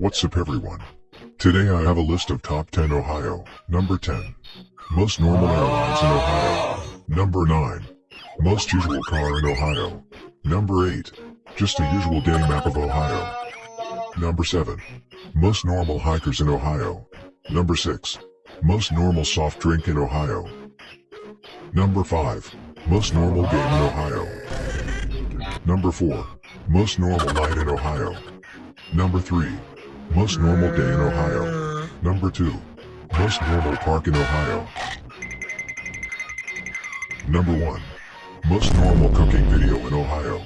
What's up everyone? Today I have a list of top 10 Ohio. Number 10. Most normal airlines in Ohio. Number 9. Most usual car in Ohio. Number 8. Just a usual day map of Ohio. Number 7. Most normal hikers in Ohio. Number 6. Most normal soft drink in Ohio. Number 5. Most normal game in Ohio. Number 4. Most normal night in Ohio. Number 3. Most normal day in Ohio. Number 2. Most normal park in Ohio. Number 1. Most normal cooking video in Ohio.